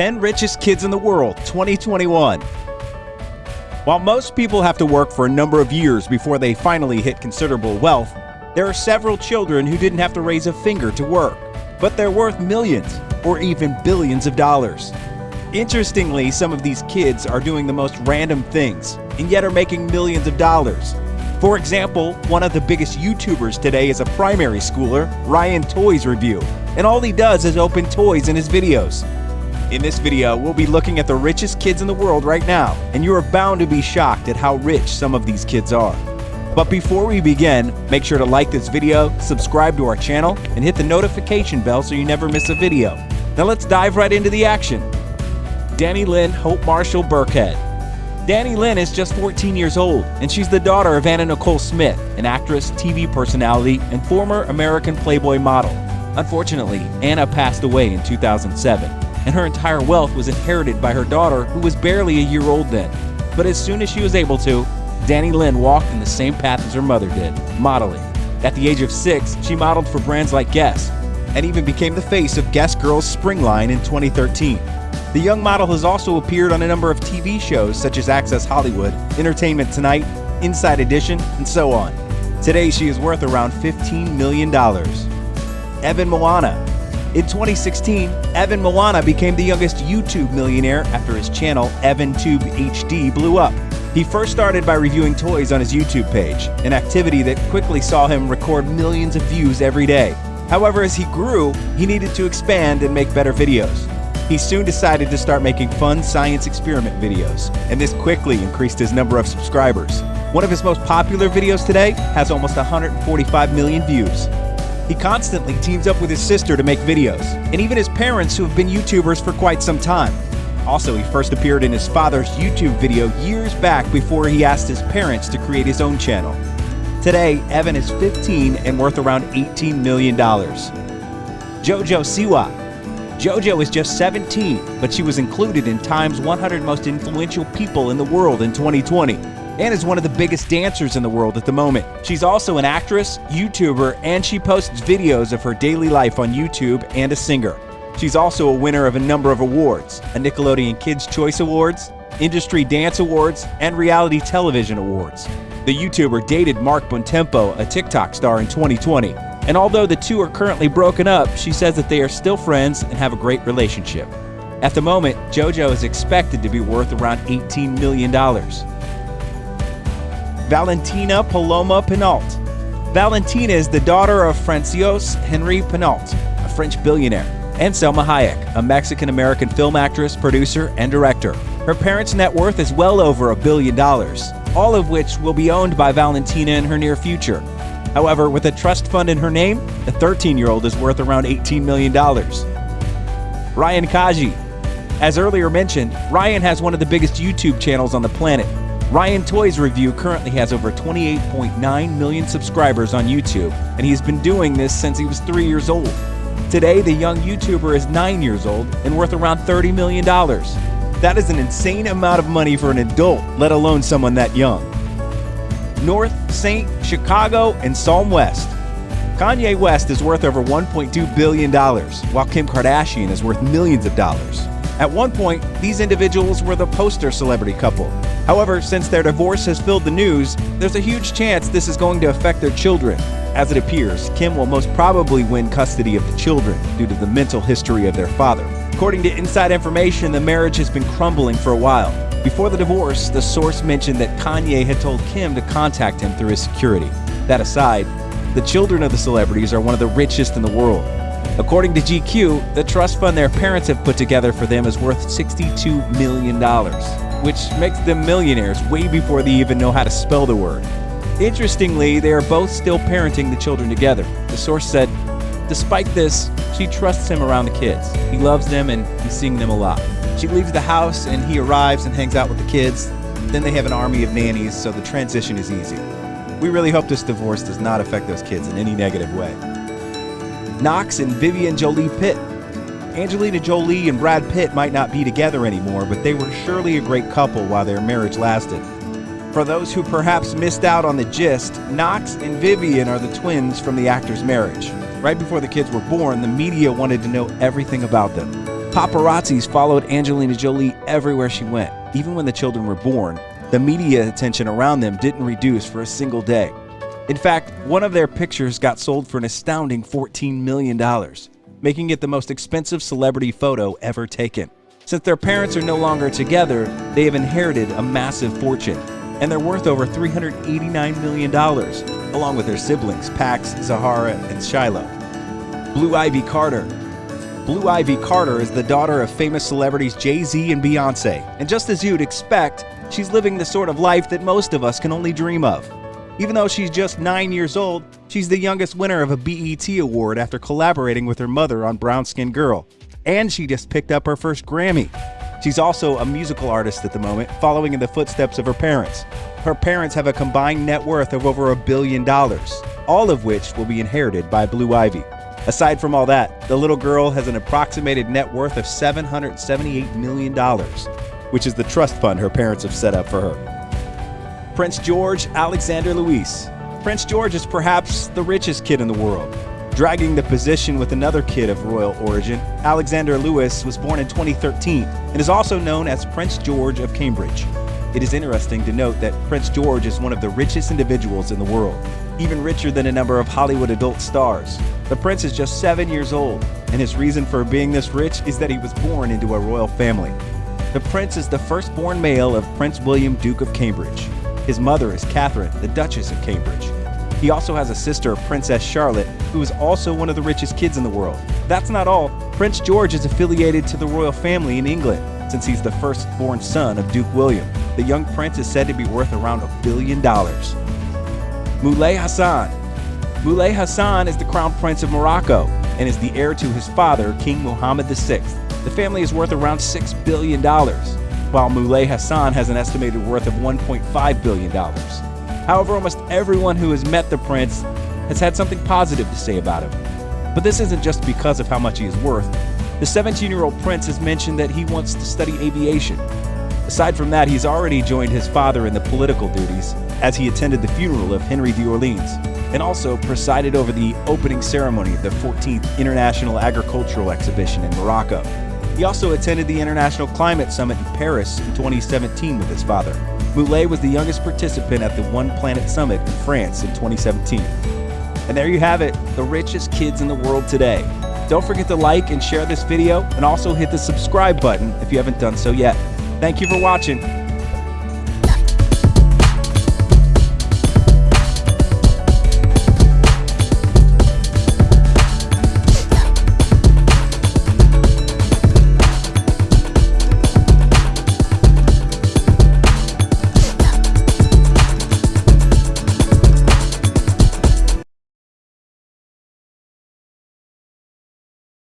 10 Richest Kids in the World 2021. While most people have to work for a number of years before they finally hit considerable wealth, there are several children who didn't have to raise a finger to work, but they're worth millions or even billions of dollars. Interestingly, some of these kids are doing the most random things and yet are making millions of dollars. For example, one of the biggest YouTubers today is a primary schooler, Ryan Toys Review, and all he does is open toys in his videos. In this video, we'll be looking at the richest kids in the world right now, and you are bound to be shocked at how rich some of these kids are. But before we begin, make sure to like this video, subscribe to our channel, and hit the notification bell so you never miss a video. Now let's dive right into the action. Dannielynn Hope Marshall Birkhead. Danny Lynn is just 14 years old, and she's the daughter of Anna Nicole Smith, an actress, TV personality, and former American Playboy model. Unfortunately, Anna passed away in 2007, and her entire wealth was inherited by her daughter, who was barely a year old then. But as soon as she was able to, Dannielynn walked in the same path as her mother did, modeling. At the age of six, she modeled for brands like Guess, and even became the face of Guess Girls Spring Line in 2013. The young model has also appeared on a number of TV shows such as Access Hollywood, Entertainment Tonight, Inside Edition, and so on. Today, she is worth around $15 million. Evan Moana. In 2016, Evan Moana became the youngest YouTube millionaire after his channel EvanTube HD blew up. He first started by reviewing toys on his YouTube page, an activity that quickly saw him record millions of views every day. However, as he grew, he needed to expand and make better videos. He soon decided to start making fun science experiment videos, and this quickly increased his number of subscribers. One of his most popular videos today has almost 145 million views. He constantly teams up with his sister to make videos, and even his parents who have been YouTubers for quite some time. Also, he first appeared in his father's YouTube video years back before he asked his parents to create his own channel. Today, Evan is 15 and worth around $18 million. Jojo Siwa JoJo is just 17, but she was included in Time's 100 most influential people in the world in 2020 and is one of the biggest dancers in the world at the moment. She's also an actress, YouTuber, and she posts videos of her daily life on YouTube and a singer. She's also a winner of a number of awards, a Nickelodeon Kids' Choice Awards, Industry Dance Awards, and Reality Television Awards. The YouTuber dated Mark Bontempo, a TikTok star, in 2020, and although the two are currently broken up, she says that they are still friends and have a great relationship. At the moment, JoJo is expected to be worth around $18 million. Valentina Paloma Pinault. Valentina is the daughter of François Henri Pinault, a French billionaire, and Salma Hayek, a Mexican American film actress, producer, and director. Her parents' net worth is well over a billion dollars, all of which will be owned by Valentina in her near future. However, with a trust fund in her name, the 13 year old is worth around $18 million. Ryan Kaji. As earlier mentioned, Ryan has one of the biggest YouTube channels on the planet. Ryan Toys Review currently has over 28.9 million subscribers on YouTube, and he's been doing this since he was three years old. Today, the young YouTuber is nine years old and worth around $30 million. That is an insane amount of money for an adult, let alone someone that young. North, Saint, Chicago, and Psalm West. Kanye West is worth over $1.2 billion, while Kim Kardashian is worth millions of dollars. At one point, these individuals were the poster celebrity couple. However, since their divorce has filled the news, there's a huge chance this is going to affect their children. As it appears, Kim will most probably win custody of the children due to the mental history of their father. According to inside information, the marriage has been crumbling for a while. Before the divorce, the source mentioned that Kanye had told Kim to contact him through his security. That aside, the children of the celebrities are one of the richest in the world. According to GQ, the trust fund their parents have put together for them is worth $62 million, which makes them millionaires way before they even know how to spell the word. Interestingly, they are both still parenting the children together. The source said, despite this, she trusts him around the kids. He loves them and he's seeing them a lot. She leaves the house and he arrives and hangs out with the kids. Then they have an army of nannies, so the transition is easy. We really hope this divorce does not affect those kids in any negative way. Knox and Vivian Jolie Pitt. Angelina Jolie and Brad Pitt might not be together anymore, but they were surely a great couple while their marriage lasted. For those who perhaps missed out on the gist, Knox and Vivian are the twins from the actor's marriage. Right before the kids were born, the media wanted to know everything about them. Paparazzis followed Angelina Jolie everywhere she went. Even when the children were born, the media attention around them didn't reduce for a single day. In fact, one of their pictures got sold for an astounding $14 million, making it the most expensive celebrity photo ever taken. Since their parents are no longer together, they have inherited a massive fortune, and they're worth over $389 million, along with their siblings, Pax, Zahara, and Shiloh. Blue Ivy Carter, Blue Ivy Carter is the daughter of famous celebrities Jay Z and Beyonce, and just as you'd expect, she's living the sort of life that most of us can only dream of. Even though she's just 9 years old, she's the youngest winner of a BET award after collaborating with her mother on Brown Skin Girl. And she just picked up her first Grammy. She's also a musical artist at the moment, following in the footsteps of her parents. Her parents have a combined net worth of over a billion dollars, all of which will be inherited by Blue Ivy. Aside from all that, the little girl has an approximated net worth of $778 million, which is the trust fund her parents have set up for her. Prince George Alexander Louis. Prince George is perhaps the richest kid in the world. Dragging the position with another kid of royal origin, Alexander Louis was born in 2013 and is also known as Prince George of Cambridge. It is interesting to note that Prince George is one of the richest individuals in the world, even richer than a number of Hollywood adult stars. The prince is just seven years old, and his reason for being this rich is that he was born into a royal family. The prince is the firstborn male of Prince William, Duke of Cambridge. His mother is Catherine, the Duchess of Cambridge. He also has a sister, Princess Charlotte, who is also one of the richest kids in the world. That's not all. Prince George is affiliated to the royal family in England, since he's the firstborn son of Duke William. The young prince is said to be worth around a billion dollars. Moulay Hassan Moulay Hassan is the crown prince of Morocco and is the heir to his father, King Mohammed VI. The family is worth around $6 billion, while Moulay Hassan has an estimated worth of $1.5 billion. However, almost everyone who has met the prince has had something positive to say about him. But this isn't just because of how much he is worth. The 17 year old prince has mentioned that he wants to study aviation. Aside from that, he's already joined his father in the political duties as he attended the funeral of Henry d'Orleans and also presided over the opening ceremony of the 14th International Agricultural Exhibition in Morocco. He also attended the International Climate Summit in Paris in 2017 with his father. Moulay was the youngest participant at the One Planet Summit in France in 2017. And there you have it, the richest kids in the world today. Don't forget to like and share this video and also hit the subscribe button if you haven't done so yet. Thank you for watching.